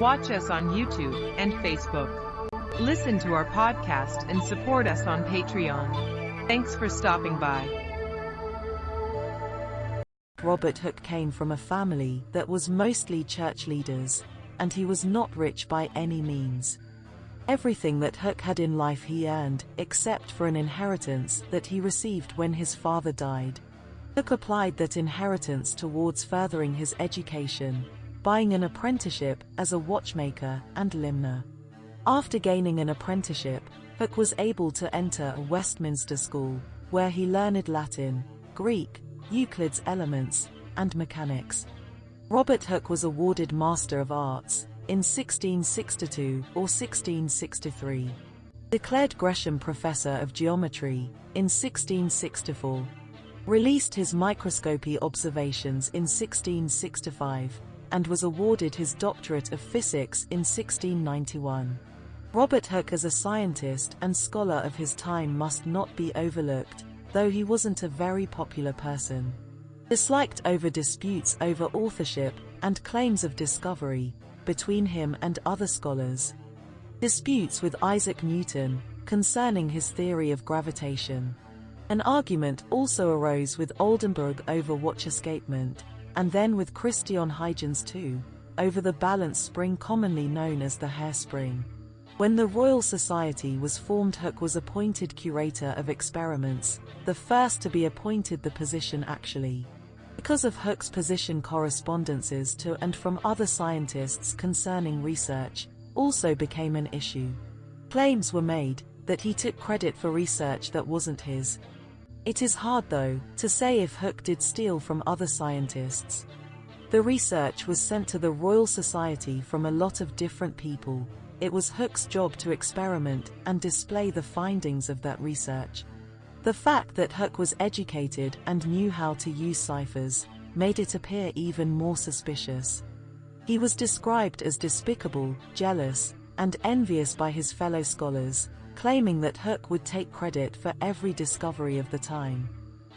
Watch us on YouTube and Facebook. Listen to our podcast and support us on Patreon. Thanks for stopping by. Robert Hooke came from a family that was mostly church leaders, and he was not rich by any means. Everything that Hooke had in life he earned, except for an inheritance that he received when his father died. Hooke applied that inheritance towards furthering his education, buying an apprenticeship as a watchmaker and limner. After gaining an apprenticeship, Hooke was able to enter a Westminster school, where he learned Latin, Greek, Euclid's Elements, and mechanics. Robert Hooke was awarded Master of Arts in 1662 or 1663. Declared Gresham Professor of Geometry in 1664 released his microscopy observations in 1665, and was awarded his doctorate of physics in 1691. Robert Hooke as a scientist and scholar of his time must not be overlooked, though he wasn't a very popular person. Disliked over disputes over authorship and claims of discovery between him and other scholars. Disputes with Isaac Newton concerning his theory of gravitation. An argument also arose with Oldenburg over watch escapement, and then with Christian Huygens too, over the balance spring commonly known as the hairspring. When the Royal Society was formed Hooke was appointed curator of experiments, the first to be appointed the position actually. Because of Hooke's position correspondences to and from other scientists concerning research also became an issue. Claims were made that he took credit for research that wasn't his, it is hard though, to say if Hooke did steal from other scientists. The research was sent to the Royal Society from a lot of different people. It was Hooke's job to experiment and display the findings of that research. The fact that Hooke was educated and knew how to use ciphers made it appear even more suspicious. He was described as despicable, jealous, and envious by his fellow scholars, claiming that Hooke would take credit for every discovery of the time.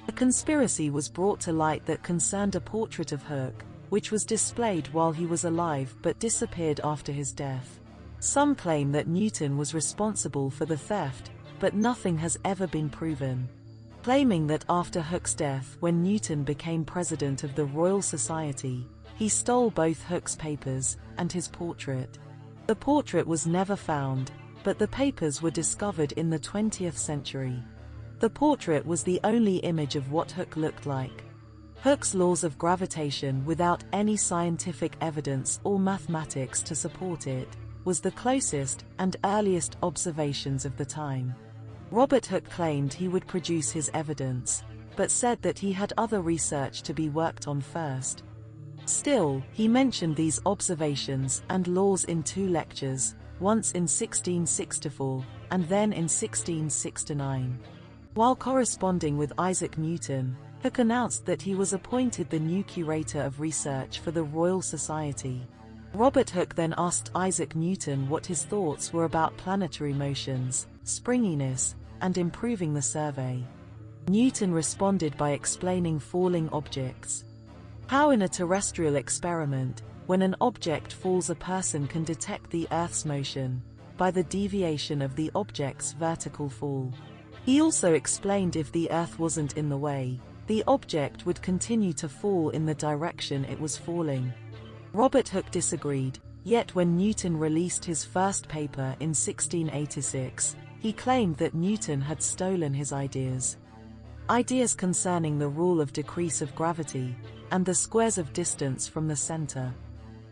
A conspiracy was brought to light that concerned a portrait of Hooke, which was displayed while he was alive but disappeared after his death. Some claim that Newton was responsible for the theft, but nothing has ever been proven. Claiming that after Hooke's death when Newton became president of the Royal Society, he stole both Hooke's papers and his portrait. The portrait was never found, but the papers were discovered in the 20th century. The portrait was the only image of what Hooke looked like. Hooke's laws of gravitation without any scientific evidence or mathematics to support it, was the closest and earliest observations of the time. Robert Hooke claimed he would produce his evidence, but said that he had other research to be worked on first. Still, he mentioned these observations and laws in two lectures, once in 1664, and then in 1669. While corresponding with Isaac Newton, Hooke announced that he was appointed the new curator of research for the Royal Society. Robert Hooke then asked Isaac Newton what his thoughts were about planetary motions, springiness, and improving the survey. Newton responded by explaining falling objects. How in a terrestrial experiment, when an object falls a person can detect the Earth's motion by the deviation of the object's vertical fall. He also explained if the Earth wasn't in the way, the object would continue to fall in the direction it was falling. Robert Hooke disagreed, yet when Newton released his first paper in 1686, he claimed that Newton had stolen his ideas. Ideas concerning the rule of decrease of gravity, and the squares of distance from the center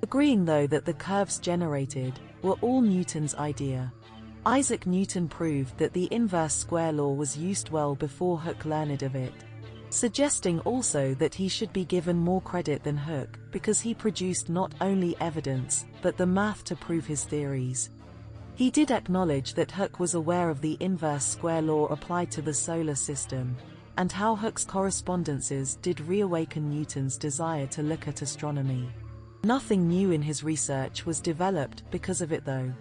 agreeing though that the curves generated were all Newton's idea. Isaac Newton proved that the inverse square law was used well before Hooke learned of it, suggesting also that he should be given more credit than Hooke because he produced not only evidence but the math to prove his theories. He did acknowledge that Hooke was aware of the inverse square law applied to the solar system, and how Hooke's correspondences did reawaken Newton's desire to look at astronomy. Nothing new in his research was developed because of it though.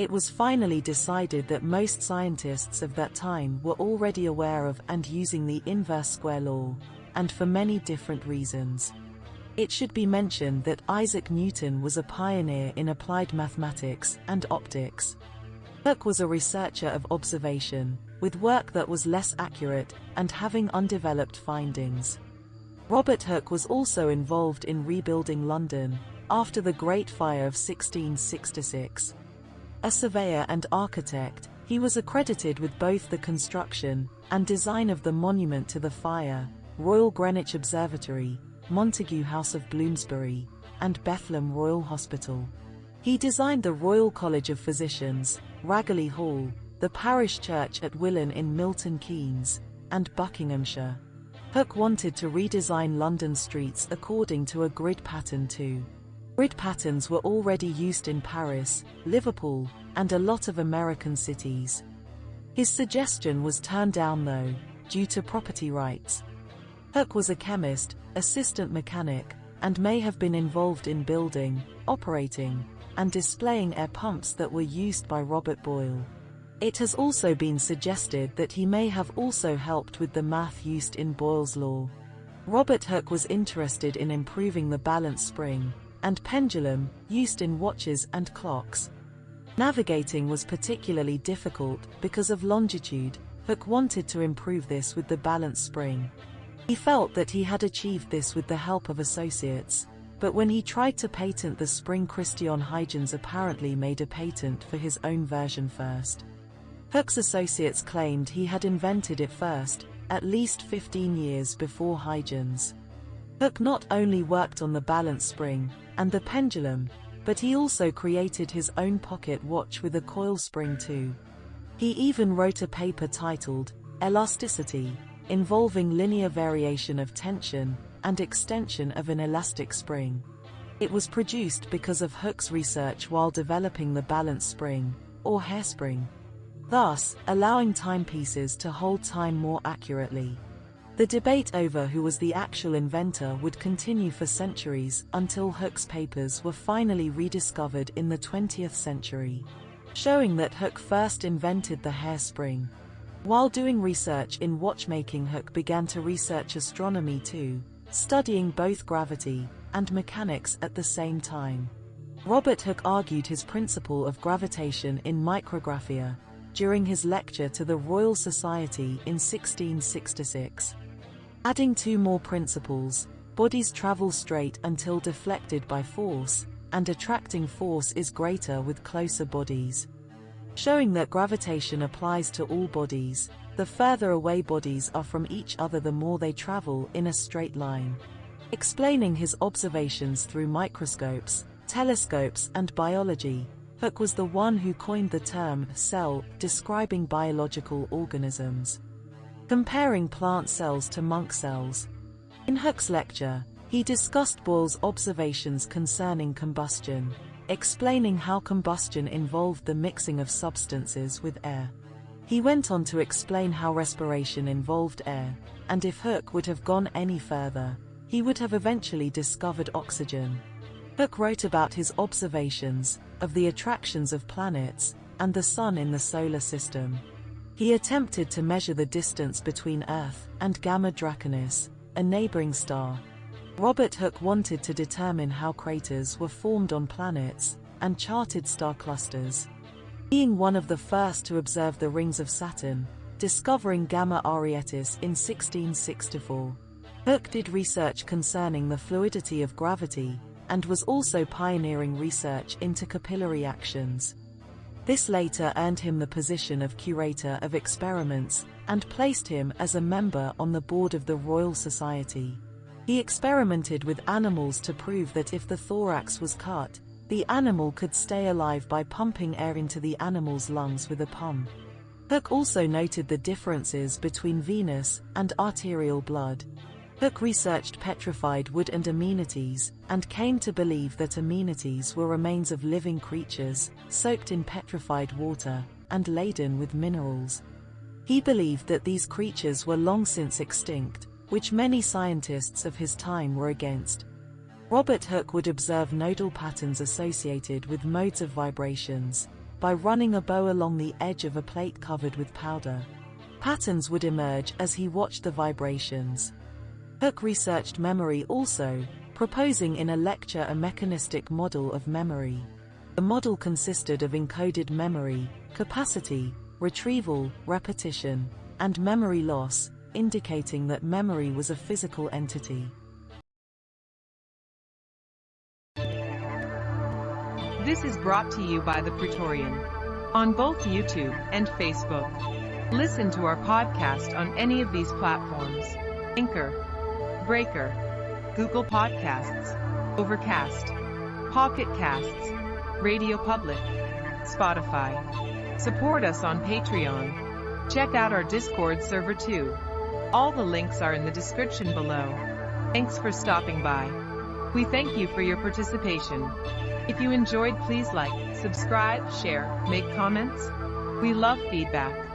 It was finally decided that most scientists of that time were already aware of and using the inverse square law, and for many different reasons. It should be mentioned that Isaac Newton was a pioneer in applied mathematics and optics. Hooke was a researcher of observation, with work that was less accurate and having undeveloped findings. Robert Hooke was also involved in rebuilding London after the Great Fire of 1666. A surveyor and architect, he was accredited with both the construction and design of the monument to the fire, Royal Greenwich Observatory, Montague House of Bloomsbury, and Bethlem Royal Hospital. He designed the Royal College of Physicians, Ragley Hall, the parish church at Willen in Milton Keynes, and Buckinghamshire. Hooke wanted to redesign London streets according to a grid pattern too. Grid patterns were already used in Paris, Liverpool, and a lot of American cities. His suggestion was turned down though, due to property rights. Hooke was a chemist, assistant mechanic, and may have been involved in building, operating, and displaying air pumps that were used by Robert Boyle. It has also been suggested that he may have also helped with the math used in Boyle's law. Robert Hooke was interested in improving the balance spring and pendulum used in watches and clocks. Navigating was particularly difficult because of longitude. Hooke wanted to improve this with the balance spring. He felt that he had achieved this with the help of associates, but when he tried to patent the spring Christian Huygens apparently made a patent for his own version first. Hooke's associates claimed he had invented it first, at least 15 years before Huygens. Hooke not only worked on the balance spring and the pendulum, but he also created his own pocket watch with a coil spring too. He even wrote a paper titled Elasticity, involving linear variation of tension and extension of an elastic spring. It was produced because of Hooke's research while developing the balance spring, or hairspring, thus allowing timepieces to hold time more accurately. The debate over who was the actual inventor would continue for centuries until Hooke's papers were finally rediscovered in the 20th century, showing that Hooke first invented the hairspring. While doing research in watchmaking Hooke began to research astronomy too, studying both gravity and mechanics at the same time. Robert Hooke argued his principle of gravitation in micrographia during his lecture to the Royal Society in 1666. Adding two more principles, bodies travel straight until deflected by force, and attracting force is greater with closer bodies showing that gravitation applies to all bodies. The further away bodies are from each other the more they travel in a straight line. Explaining his observations through microscopes, telescopes and biology, Hooke was the one who coined the term cell, describing biological organisms. Comparing plant cells to monk cells. In Hooke's lecture, he discussed Boyle's observations concerning combustion explaining how combustion involved the mixing of substances with air. He went on to explain how respiration involved air, and if Hooke would have gone any further, he would have eventually discovered oxygen. Hooke wrote about his observations of the attractions of planets and the Sun in the solar system. He attempted to measure the distance between Earth and Gamma Draconis, a neighboring star, Robert Hooke wanted to determine how craters were formed on planets and charted star clusters. Being one of the first to observe the rings of Saturn, discovering Gamma Arietis in 1664. Hooke did research concerning the fluidity of gravity and was also pioneering research into capillary actions. This later earned him the position of curator of experiments and placed him as a member on the board of the Royal Society. He experimented with animals to prove that if the thorax was cut, the animal could stay alive by pumping air into the animal's lungs with a pump. Hooke also noted the differences between venous and arterial blood. Hooke researched petrified wood and ammonites, and came to believe that ammonites were remains of living creatures, soaked in petrified water, and laden with minerals. He believed that these creatures were long since extinct, which many scientists of his time were against. Robert Hooke would observe nodal patterns associated with modes of vibrations by running a bow along the edge of a plate covered with powder. Patterns would emerge as he watched the vibrations. Hooke researched memory also, proposing in a lecture a mechanistic model of memory. The model consisted of encoded memory, capacity, retrieval, repetition, and memory loss, indicating that memory was a physical entity. This is brought to you by The Praetorian on both YouTube and Facebook. Listen to our podcast on any of these platforms Anchor, Breaker, Google Podcasts, Overcast, Pocket Casts, Radio Public, Spotify. Support us on Patreon. Check out our Discord server too. All the links are in the description below. Thanks for stopping by. We thank you for your participation. If you enjoyed, please like, subscribe, share, make comments. We love feedback.